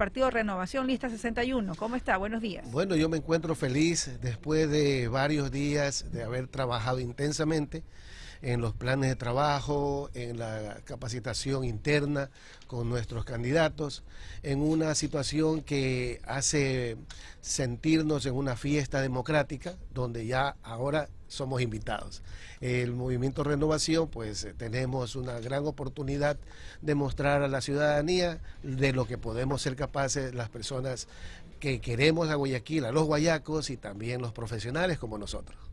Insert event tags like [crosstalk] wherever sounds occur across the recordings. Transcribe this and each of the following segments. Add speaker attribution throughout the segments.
Speaker 1: Partido Renovación, lista 61. ¿Cómo está? Buenos días.
Speaker 2: Bueno, yo me encuentro feliz después de varios días de haber trabajado intensamente en los planes de trabajo, en la capacitación interna con nuestros candidatos, en una situación que hace sentirnos en una fiesta democrática donde ya ahora somos invitados. El movimiento Renovación, pues eh, tenemos una gran oportunidad de mostrar a la ciudadanía de lo que podemos ser capaces las personas que queremos a Guayaquil, a los guayacos y también los profesionales como nosotros.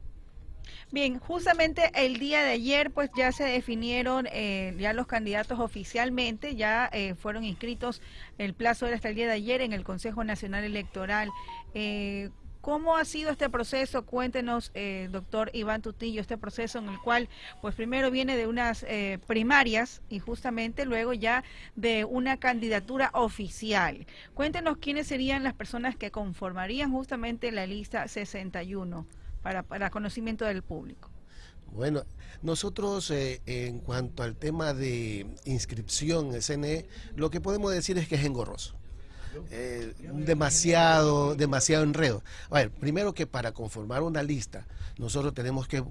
Speaker 1: Bien, justamente el día de ayer pues ya se definieron eh, ya los candidatos oficialmente, ya eh, fueron inscritos, el plazo era hasta el día de ayer en el Consejo Nacional Electoral. Eh, ¿Cómo ha sido este proceso? Cuéntenos, doctor Iván Tutillo, este proceso en el cual, pues primero viene de unas primarias y justamente luego ya de una candidatura oficial. Cuéntenos quiénes serían las personas que conformarían justamente la lista 61 para, conocimiento del público?
Speaker 2: Bueno, nosotros eh, en cuanto al tema de inscripción en CNE, lo que podemos decir es que es engorroso. Eh, demasiado, demasiado enredo. A ver, primero que para conformar una lista, nosotros tenemos que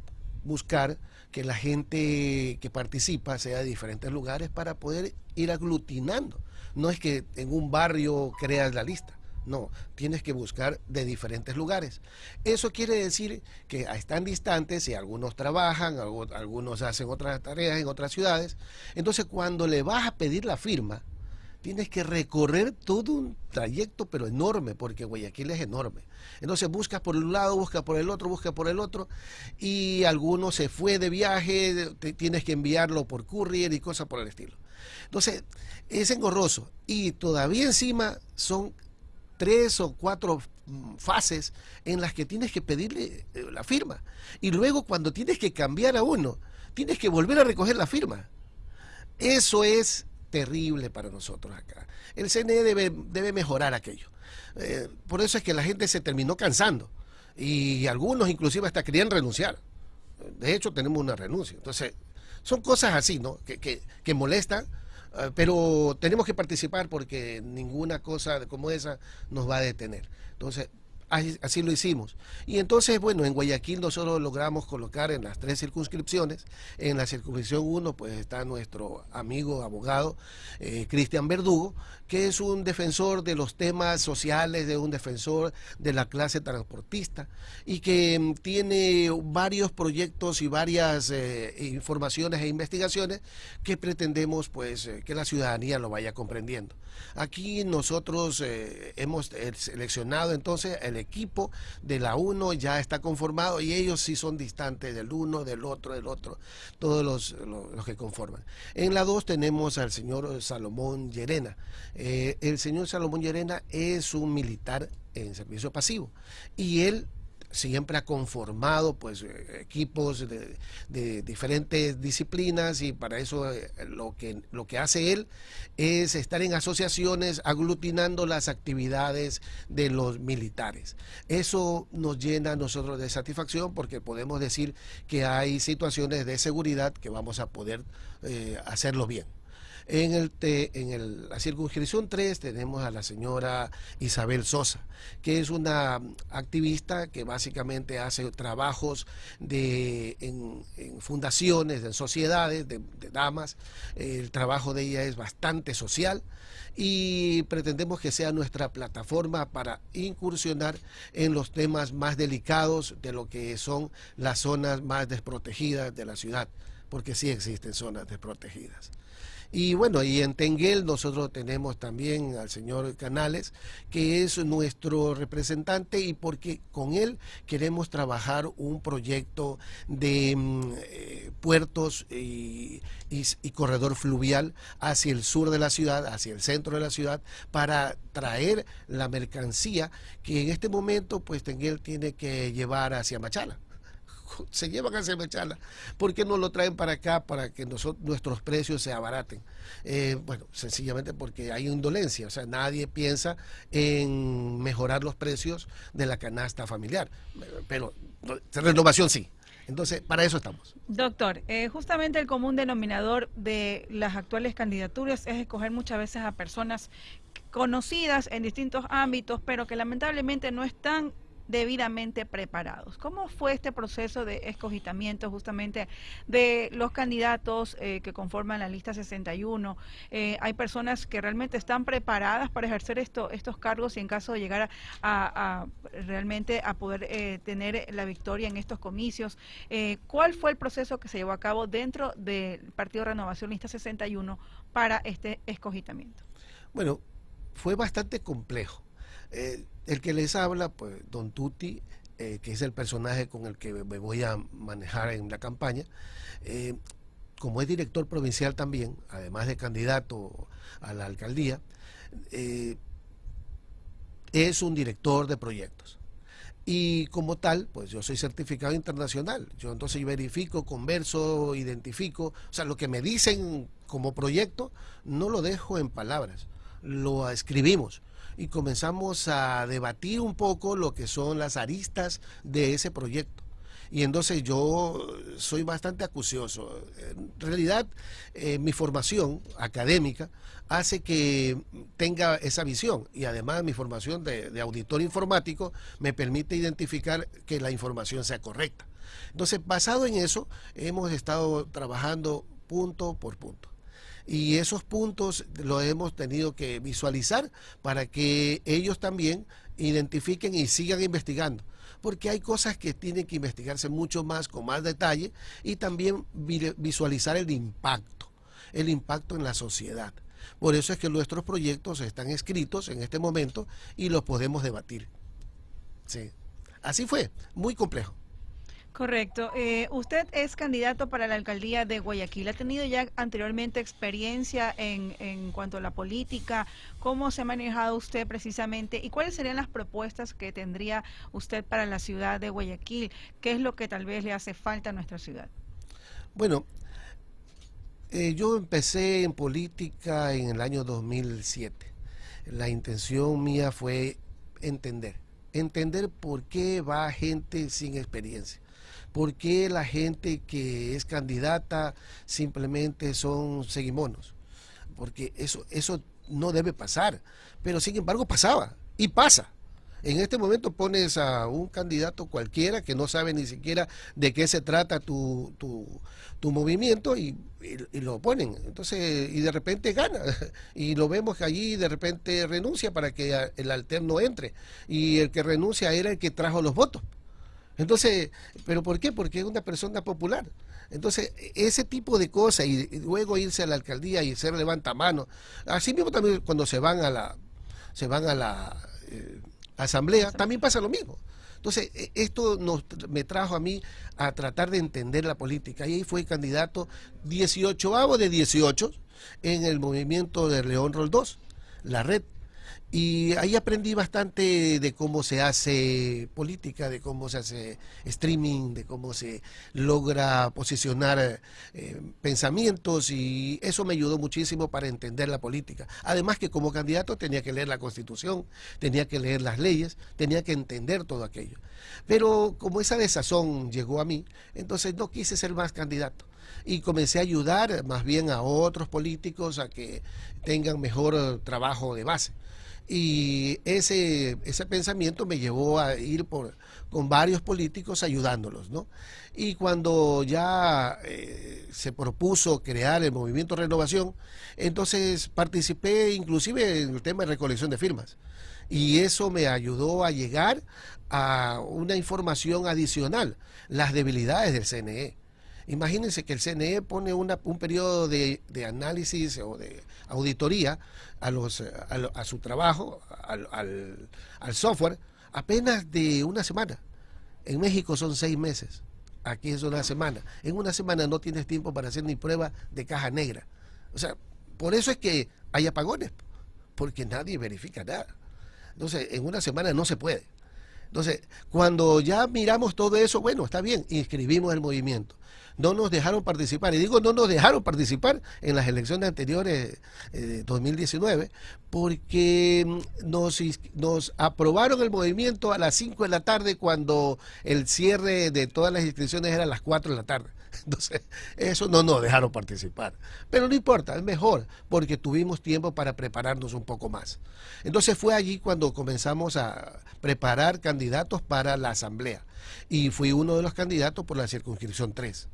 Speaker 2: buscar que la gente que participa sea de diferentes lugares para poder ir aglutinando. No es que en un barrio creas la lista. No, tienes que buscar de diferentes lugares. Eso quiere decir que están distantes y algunos trabajan, algunos hacen otras tareas en otras ciudades. Entonces, cuando le vas a pedir la firma, tienes que recorrer todo un trayecto, pero enorme, porque Guayaquil es enorme. Entonces buscas por un lado, buscas por el otro, buscas por el otro, y alguno se fue de viaje, tienes que enviarlo por courier y cosas por el estilo. Entonces, es engorroso. Y todavía encima son tres o cuatro mm, fases en las que tienes que pedirle eh, la firma. Y luego cuando tienes que cambiar a uno, tienes que volver a recoger la firma. Eso es terrible para nosotros acá. El CNE debe, debe mejorar aquello. Eh, por eso es que la gente se terminó cansando. Y algunos inclusive hasta querían renunciar. De hecho, tenemos una renuncia. Entonces, son cosas así, ¿no? Que, que, molestan pero tenemos que participar porque ninguna cosa como esa nos va a detener. Entonces, Así, lo hicimos. Y entonces, bueno, en Guayaquil nosotros logramos colocar en las tres circunscripciones. En la circunscripción 1, pues está nuestro amigo abogado eh, Cristian Verdugo, que es un defensor de los temas sociales, de un defensor de la clase transportista y que mm, tiene varios proyectos y varias eh, informaciones e investigaciones que pretendemos pues eh, que la ciudadanía lo vaya comprendiendo. Aquí nosotros hemos seleccionado entonces el equipo de la 1 ya está conformado y ellos sí son distantes del uno, del otro, del otro, todos los, los, que conforman. En la 2 tenemos al señor Salomón Llerena. Eh, el señor Salomón Llerena es un militar en servicio pasivo y él siempre ha conformado pues eh, equipos de, diferentes disciplinas y para eso eh, lo que lo que hace él es estar en asociaciones aglutinando las actividades de los militares. Eso nos llena a nosotros de satisfacción porque podemos decir que hay situaciones de seguridad que vamos a poder eh, hacerlo bien en, el, en la circunscripción 3 tenemos a la señora Isabel Sosa, que es una activista que básicamente hace trabajos de, en, fundaciones, en sociedades de, de damas. El trabajo de ella es bastante social y pretendemos que sea nuestra plataforma para incursionar en los temas más delicados de lo que son las zonas más desprotegidas de la ciudad, porque sí existen zonas desprotegidas. Y bueno, y en Tenguel nosotros tenemos también al señor Canales, que es nuestro representante y porque con él queremos trabajar un proyecto de mm, eh, puertos y, y corredor fluvial hacia el sur de la ciudad, hacia el centro de la ciudad, para traer la mercancía que en este momento pues Tenguel tiene que llevar hacia Machala [laughs] se llevan a Semechala. ¿Por qué no lo traen para acá para que nosotros, nuestros precios se abaraten? Eh, bueno, sencillamente porque hay indolencia, o sea, nadie piensa en mejorar los precios de la canasta familiar, pero renovación sí. Entonces, para eso estamos.
Speaker 1: Doctor, eh, justamente el común denominador de las actuales candidaturas es escoger muchas veces a personas conocidas en distintos ámbitos, pero que lamentablemente no están debidamente preparados. ¿Cómo fue este proceso de escogitamiento justamente de los candidatos eh, que conforman la lista 61? Eh, ¿Hay personas que realmente están preparadas para ejercer esto, estos cargos y en caso de llegar a, realmente a poder eh, tener la victoria en estos comicios? ¿Cuál fue el proceso que se llevó a cabo dentro del Partido Renovación Lista 61 para este escogitamiento?
Speaker 2: Bueno, fue bastante complejo eh, el que les habla, pues Don Tuti, eh, que es el personaje con el que me voy a manejar en la campaña, eh, como es director provincial también, además de candidato a la alcaldía, es un director de proyectos. Y como tal, pues yo soy certificado internacional. Yo entonces verifico, converso, identifico. O sea, lo que me dicen como proyecto, no lo dejo en palabras, lo escribimos y comenzamos a debatir un poco lo que son las aristas de ese proyecto. Y entonces yo soy bastante acucioso. En realidad, eh, mi formación académica hace que tenga esa visión y además mi formación de, de auditor informático me permite identificar que la información sea correcta. Entonces, basado en eso, hemos estado trabajando punto por punto y esos puntos los hemos tenido que visualizar para que ellos también identifiquen y sigan investigando porque hay cosas que tienen que investigarse mucho más, con más detalle, y también visualizar el impacto, el impacto en la sociedad. Por eso es que nuestros proyectos están escritos en este momento y los podemos debatir. Sí. Así fue, muy complejo.
Speaker 1: Correcto. Eh, usted es candidato para la alcaldía de Guayaquil. ¿Ha tenido ya anteriormente experiencia en, en cuanto a la política? ¿Cómo se ha manejado usted precisamente? ¿Y cuáles serían las propuestas que tendría usted para la ciudad de Guayaquil? ¿Qué es lo que tal vez le hace falta a nuestra ciudad?
Speaker 2: Bueno, eh, yo empecé en política en el año 2007. La intención mía fue entender, entender por qué va gente sin experiencia ¿Por qué la gente que es candidata simplemente son seguimonos? Porque eso, eso no debe pasar. Pero sin embargo pasaba y pasa. En este momento pones a un candidato cualquiera que no sabe ni siquiera de qué se trata tu, tu, movimiento y, lo ponen. Entonces, y de repente gana. [laughs] Y lo vemos que allí de repente renuncia para que el alterno entre. Y el que renuncia era el que trajo los votos. Entonces, ¿pero por qué? Porque es una persona popular. Entonces, ese tipo de cosas y, luego irse a la alcaldía y ser levantamano. Así mismo también cuando se van a la se van a la eh, asamblea, también pasa lo mismo. Entonces, e, esto nos, me trajo a mí a tratar de entender la política. Y ahí fue candidato 18 de 18 en el movimiento de León Roldós, la red y ahí aprendí bastante de cómo se hace política, de cómo se hace streaming, de cómo se logra posicionar eh, pensamientos y eso me ayudó muchísimo para entender la política. Además que como candidato tenía que leer la constitución, tenía que leer las leyes, tenía que entender todo aquello. Pero como esa desazón llegó a mí, entonces no quise ser más candidato y comencé a ayudar más bien a otros políticos a que tengan mejor trabajo de base. Y ese, ese pensamiento me llevó a ir por, con varios políticos ayudándolos, ¿no? Y cuando ya eh, se propuso crear el movimiento Renovación, entonces participé inclusive en el tema de recolección de firmas. Y eso me ayudó a llegar a una información adicional, las debilidades del CNE. Imagínense que el CNE pone un periodo de, análisis o de auditoría a, los, a, su trabajo, al, software, apenas de una semana. En México son seis meses, aquí es una semana. En una semana no tienes tiempo para hacer ni prueba de caja negra. O sea, por eso es que hay apagones, porque nadie verifica nada. Entonces, en una semana no se puede. Entonces, cuando ya miramos todo eso, bueno, está bien, inscribimos el movimiento. No nos dejaron participar, y digo no nos dejaron participar en las elecciones anteriores eh, de 2019, porque mm, nos, nos aprobaron el movimiento a las 5 de la tarde cuando el cierre de todas las inscripciones era a las 4 de la tarde. [laughs] Entonces, eso no nos dejaron participar. Pero no importa, es mejor, porque tuvimos tiempo para prepararnos un poco más. Entonces fue allí cuando comenzamos a preparar candidatos para la asamblea. Y fui uno de los candidatos por la circunscripción 3.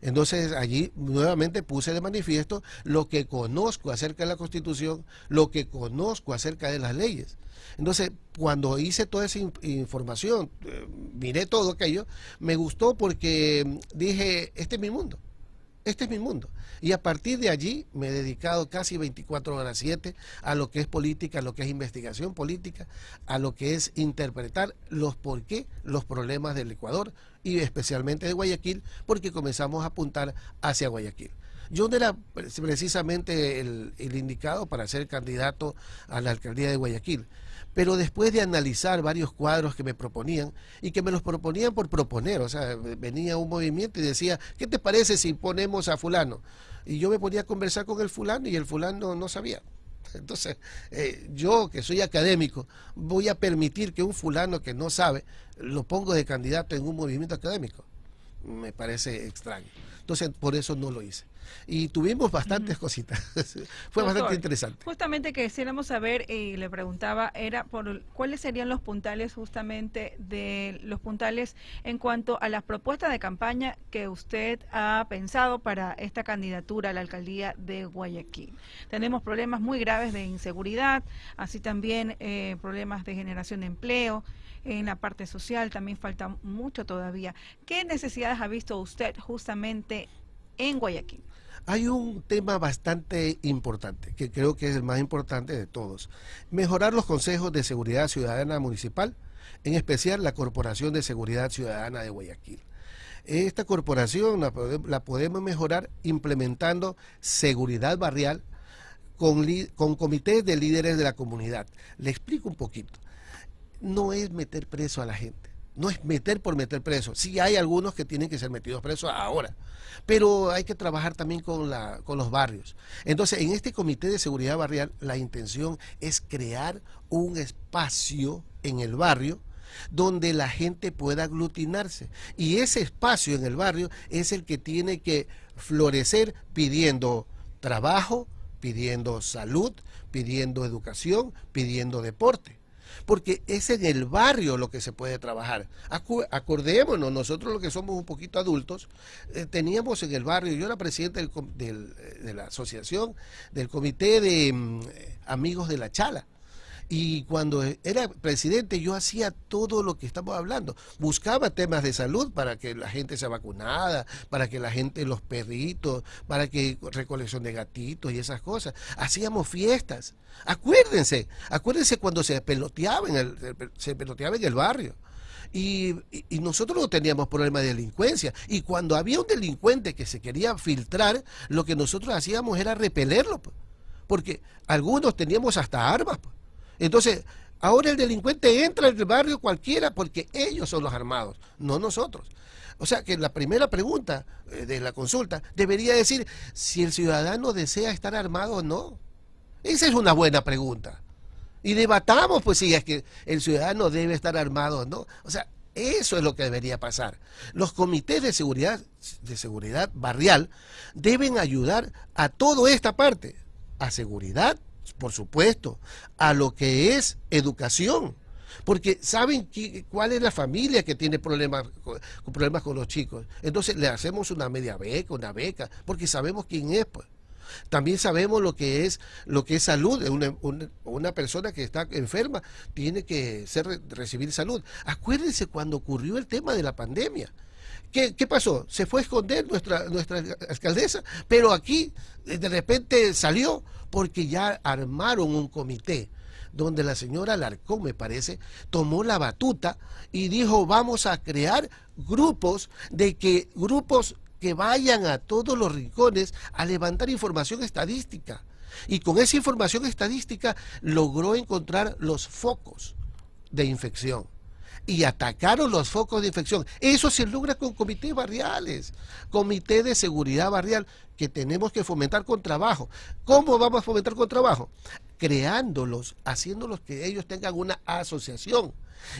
Speaker 2: Entonces allí nuevamente puse de manifiesto lo que conozco acerca de la Constitución, lo que conozco acerca de las leyes. Entonces, cuando hice toda esa información, eh, miré todo aquello, me gustó porque mm, dije, este es mi mundo, este es mi mundo. Y a partir de allí me he dedicado casi 24 horas 7 a lo que es política, a lo que es investigación política, a lo que es interpretar los por qué, los problemas del Ecuador y especialmente de Guayaquil, porque comenzamos a apuntar hacia Guayaquil. Yo no era precisamente el, el indicado para ser candidato a la alcaldía de Guayaquil pero después de analizar varios cuadros que me proponían y que me los proponían por proponer, o sea, venía un movimiento y decía, ¿qué te parece si ponemos a fulano? Y yo me ponía a conversar con el fulano y el fulano no sabía. Entonces, eh, yo que soy académico, voy a permitir que un fulano que no sabe lo pongo de candidato en un movimiento académico. Me parece extraño. Entonces, por eso no lo hice y tuvimos bastantes cositas. [laughs] Fue bastante interesante.
Speaker 1: Justamente que quisiéramos saber, y le preguntaba, era por cuáles serían los puntales justamente de los puntales en cuanto a las propuestas de campaña que usted ha pensado para esta candidatura a la alcaldía de Guayaquil. Tenemos problemas muy graves de inseguridad, así también eh, problemas de generación de empleo en la parte social también falta mucho todavía. ¿Qué necesidades ha visto usted justamente en Guayaquil?
Speaker 2: Hay un tema bastante importante, que creo que es el más importante de todos. Mejorar los consejos de seguridad ciudadana municipal, en especial la Corporación de Seguridad Ciudadana de Guayaquil. Esta corporación la, podemos mejorar implementando seguridad barrial con, comités de líderes de la comunidad. Le explico un poquito. No es meter preso a la gente no es meter por meter preso. Sí hay algunos que tienen que ser metidos presos ahora, pero hay que trabajar también con, la, con los barrios. Entonces, en este comité de seguridad barrial, la intención es crear un espacio en el barrio donde la gente pueda aglutinarse. Y ese espacio en el barrio es el que tiene que florecer pidiendo trabajo, pidiendo salud, pidiendo educación, pidiendo deporte porque es en el barrio lo que se puede trabajar. acordémonos, nosotros los que somos un poquito adultos, eh, teníamos en el barrio, yo era presidente del, de la asociación, del comité de mm, amigos de la Chala, y cuando era presidente yo hacía todo lo que estamos hablando. Buscaba temas de salud para que la gente sea vacunada, para que la gente, los perritos, para que recolección de gatitos y esas cosas. Hacíamos fiestas. Acuérdense, acuérdense cuando se peloteaba en el, se peloteaba en el barrio. Y, nosotros no teníamos problema de delincuencia. Y cuando había un delincuente que se quería filtrar, lo que nosotros hacíamos era repelerlo. Porque algunos teníamos hasta armas. Entonces, ahora el delincuente entra en el barrio cualquiera porque ellos son los armados, no nosotros. O sea que la primera pregunta eh, de la consulta debería decir si el ciudadano desea estar armado o no. Esa es una buena pregunta. Y debatamos, pues, si es que el ciudadano debe estar armado o no. O sea, eso es lo que debería pasar. Los comités de seguridad, de seguridad barrial deben ayudar a toda esta parte, a seguridad, por supuesto, a lo que es educación. Porque saben cuál es la familia que tiene problemas con, problemas con los chicos. Entonces le hacemos una media beca, una beca, porque sabemos quién es. Pues. También sabemos lo que es lo que es salud. Una, una, persona que está enferma tiene que ser, recibir salud. Acuérdense cuando ocurrió el tema de la pandemia. ¿Qué, ¿Qué, pasó? Se fue a esconder nuestra, nuestra alcaldesa, pero aquí de repente salió porque ya armaron un comité donde la señora Larcón, me parece, tomó la batuta y dijo, vamos a crear grupos de que grupos que vayan a todos los rincones a levantar información estadística. Y con esa información estadística logró encontrar los focos de infección. Y atacaron los focos de infección. Eso se logra con comités barriales, comité de seguridad barrial que tenemos que fomentar con trabajo. ¿Cómo vamos a fomentar con trabajo? Creándolos, haciéndolos que ellos tengan una asociación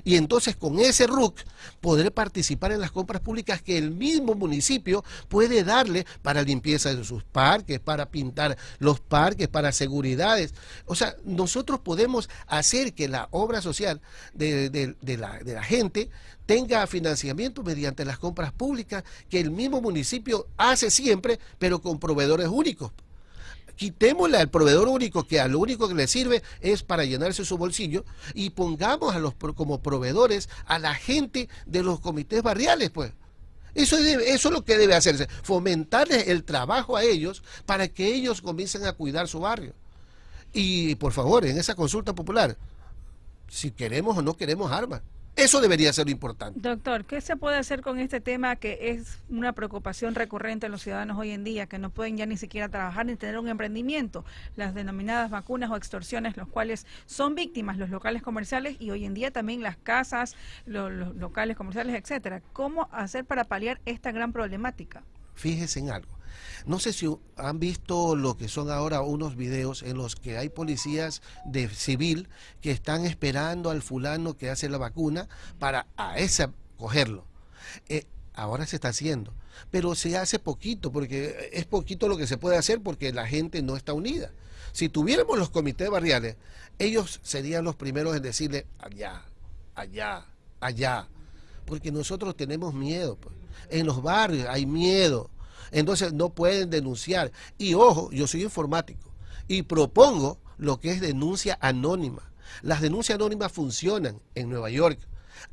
Speaker 2: y entonces con ese RUC podré participar en las compras públicas que el mismo municipio puede darle para limpieza de sus parques, para pintar los parques, para seguridades. O sea, nosotros podemos hacer que la obra social de, de la gente tenga financiamiento mediante las compras públicas que el mismo municipio hace siempre, pero con proveedores únicos quitémosle al proveedor único que a lo único que le sirve es para llenarse su bolsillo y pongamos a los como proveedores a la gente de los comités barriales, pues. Eso, eso es lo que debe hacerse, fomentarles el trabajo a ellos para que ellos comiencen a cuidar su barrio. Y por favor, en esa consulta popular, si queremos o no queremos armas. Eso debería ser lo importante.
Speaker 1: Doctor, ¿qué se puede hacer con este tema que es una preocupación recurrente en los ciudadanos hoy en día, que no pueden ya ni siquiera trabajar ni tener un emprendimiento? Las denominadas vacunas o extorsiones, los cuales son víctimas los locales comerciales y hoy en día también las casas, los, los locales comerciales, etcétera. ¿Cómo hacer para paliar esta gran problemática?
Speaker 2: Fíjese en algo. No sé si han visto lo que son ahora unos videos en los que hay policías de civil que están esperando al fulano que hace la vacuna para a ese cogerlo. Eh, ahora se está haciendo, pero se hace poquito, porque es poquito lo que se puede hacer porque la gente no está unida. Si tuviéramos los comités barriales, ellos serían los primeros en decirle allá, allá, allá, porque nosotros tenemos miedo. Pues. En los barrios hay miedo entonces no pueden denunciar. Y ojo, yo soy informático y propongo lo que es denuncia anónima. Las denuncias anónimas funcionan en Nueva York.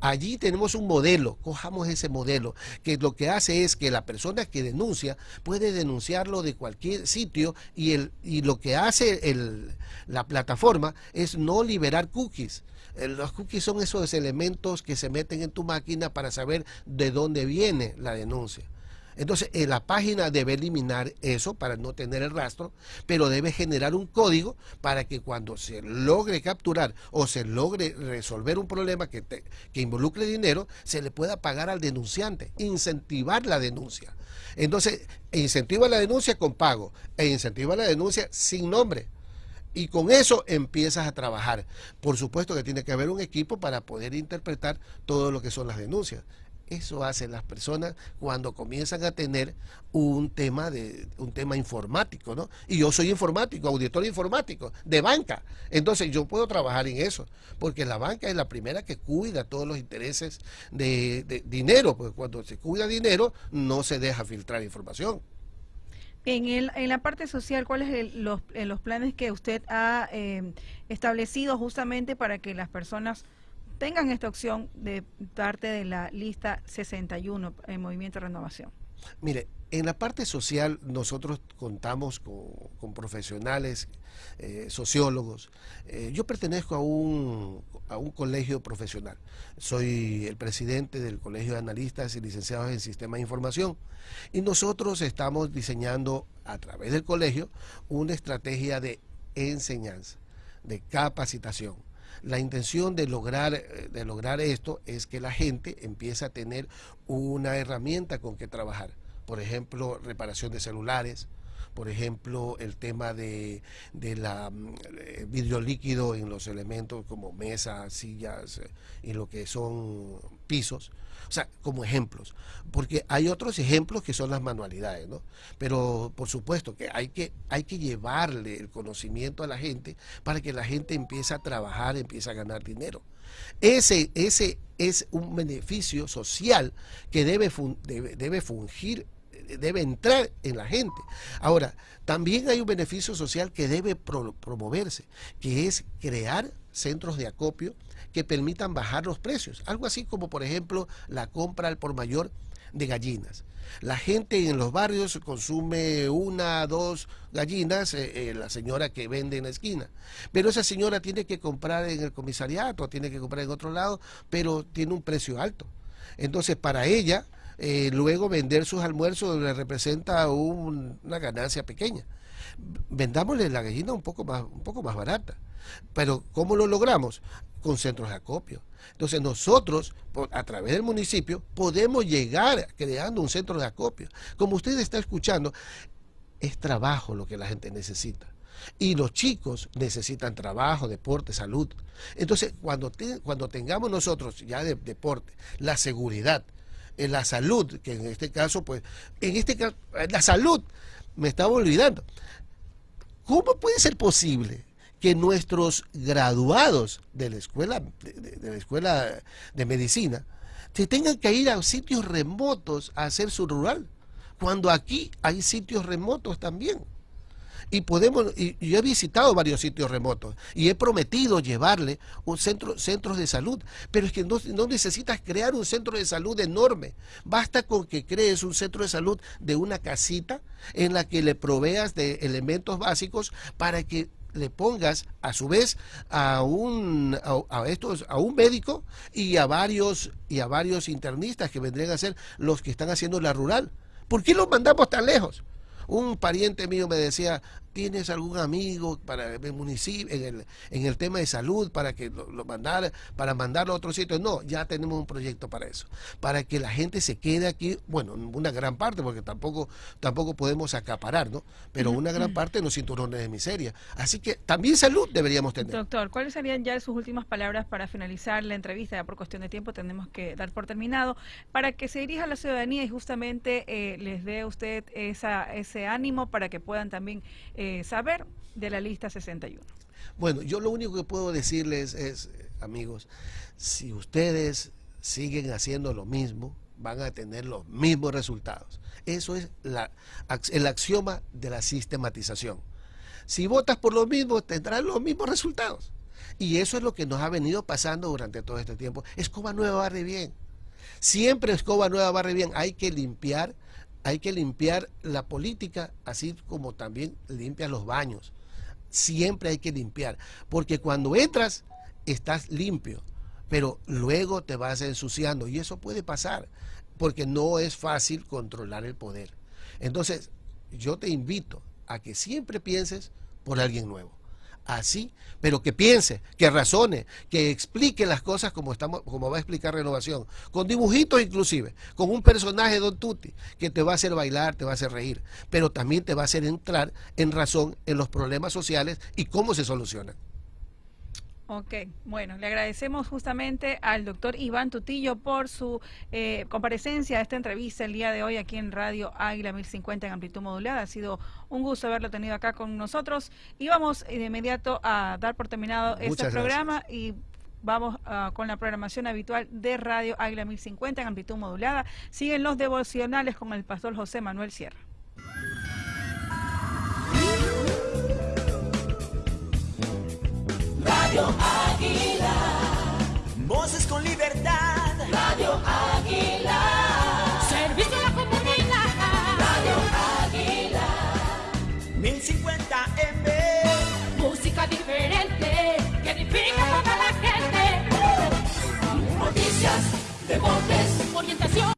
Speaker 2: Allí tenemos un modelo, cojamos ese modelo, que lo que hace es que la persona que denuncia puede denunciarlo de cualquier sitio y, el, y lo que hace el, la plataforma es no liberar cookies. Los cookies son esos elementos que se meten en tu máquina para saber de dónde viene la denuncia. Entonces, en la página debe eliminar eso para no tener el rastro, pero debe generar un código para que cuando se logre capturar o se logre resolver un problema que, que involucre dinero, se le pueda pagar al denunciante, incentivar la denuncia. Entonces, incentiva la denuncia con pago e incentiva la denuncia sin nombre. Y con eso empiezas a trabajar. Por supuesto que tiene que haber un equipo para poder interpretar todo lo que son las denuncias. Eso hacen las personas cuando comienzan a tener un tema de un tema informático, ¿no? Y yo soy informático, auditor informático de banca. Entonces yo puedo trabajar en eso, porque la banca es la primera que cuida todos los intereses de, dinero, porque cuando se cuida dinero no se deja filtrar información.
Speaker 1: En, el, en la parte social, ¿cuáles son los, los, planes que usted ha eh, establecido justamente para que las personas tengan esta opción de parte de la lista 61 en Movimiento de Renovación?
Speaker 2: Mire, en la parte social nosotros contamos con, profesionales, eh, sociólogos. Eh, yo pertenezco a un, a un colegio profesional. Soy el presidente del Colegio de Analistas y Licenciados en Sistemas de Información. Y nosotros estamos diseñando a través del colegio una estrategia de enseñanza, de capacitación la intención de lograr, eh, de lograr esto es que la gente empiece a tener una herramienta con que trabajar. Por ejemplo, reparación de celulares, por ejemplo, el tema de, de la mm, eh, vidrio líquido en los elementos como mesas, sillas eh, y lo que son pisos. O sea, como ejemplos. Porque hay otros ejemplos que son las manualidades, ¿no? Pero por supuesto que hay que, hay que llevarle el conocimiento a la gente para que la gente empiece a trabajar, empiece a ganar dinero. Ese, ese es un beneficio social que debe, debe, debe fungir debe entrar en la gente. Ahora, también hay un beneficio social que debe promoverse, que es crear centros de acopio que permitan bajar los precios. Algo así como, por ejemplo, la compra al por mayor de gallinas. La gente en los barrios consume una, dos gallinas, eh, eh, la señora que vende en la esquina. Pero esa señora tiene que comprar en el comisariato, tiene que comprar en otro lado, pero tiene un precio alto. Entonces, para ella, eh, luego vender sus almuerzos le representa una ganancia pequeña. Vendámosle la gallina un poco más, un poco más barata. Pero ¿cómo lo logramos? Con centros de acopio. Entonces nosotros, a través del municipio, podemos llegar creando un centro de acopio. Como usted está escuchando, es trabajo lo que la gente necesita. Y los chicos necesitan trabajo, deporte, salud. Entonces, cuando, cuando tengamos nosotros ya de, deporte, la seguridad, en la salud, que en este caso, pues, en este caso, la salud, me estaba olvidando. ¿Cómo puede ser posible que nuestros graduados de la escuela de, la escuela de medicina se tengan que ir a sitios remotos a hacer su rural, cuando aquí hay sitios remotos también? Y podemos y, yo he visitado varios sitios remotos y he prometido llevarle un centro centros de salud pero es que no, no, necesitas crear un centro de salud enorme basta con que crees un centro de salud de una casita en la que le proveas de elementos básicos para que le pongas a su vez a un a, estos a un médico y a varios y a varios internistas que vendrían a ser los que están haciendo la rural ¿Por qué los mandamos tan lejos? Un pariente mío me decía, ¿tienes algún amigo para el municipio, en el, en el tema de salud, para que lo, lo mandara, para mandarlo a otro sitio? No, ya tenemos un proyecto para eso, para que la gente se quede aquí, bueno, una gran parte, porque tampoco, tampoco podemos acaparar, ¿no? Pero una gran parte en los cinturones de miseria. Así que también salud deberíamos tener.
Speaker 1: Doctor, ¿cuáles serían ya sus últimas palabras para finalizar la entrevista? Ya por cuestión de tiempo tenemos que dar por terminado, para que se dirija a la ciudadanía y justamente eh, les dé usted esa, ese ánimo para que puedan también eh, saber de la lista 61.
Speaker 2: Bueno, yo lo único que puedo decirles es, amigos, si ustedes siguen haciendo lo mismo, van a tener los mismos resultados. Eso es el axioma de la sistematización. Si votas por lo mismo, tendrás los mismos resultados. Y eso es lo que nos ha venido pasando durante todo este tiempo. Escoba nueva barre bien. Siempre escoba nueva barre bien. Hay que limpiar hay que limpiar la política, así como también limpias los baños. Siempre hay que limpiar, porque cuando entras estás limpio, pero luego te vas ensuciando y eso puede pasar, porque no es fácil controlar el poder. Entonces, yo te invito a que siempre pienses por alguien nuevo así, pero que piense, que razone, que explique las cosas como estamos, como va a explicar Renovación, con dibujitos inclusive, con un personaje Don Tutti que te va a hacer bailar, te va a hacer reír, pero también te va a hacer entrar en razón en los problemas sociales y cómo se solucionan.
Speaker 1: Ok, bueno, le agradecemos justamente al doctor Iván Tutillo por su eh, comparecencia a esta entrevista el día de hoy aquí en Radio Águila 1050 en amplitud modulada. Ha sido un gusto haberlo tenido acá con nosotros y vamos de inmediato a dar por terminado este programa y vamos uh, con la programación habitual de Radio Águila 1050 en amplitud modulada. Siguen los devocionales con el pastor José Manuel Sierra.
Speaker 3: Radio Águila. Voces con libertad. Radio Águila. Servicio a la comunidad. Radio Águila. 1050 M. Música diferente que edifica toda la gente. Noticias, deportes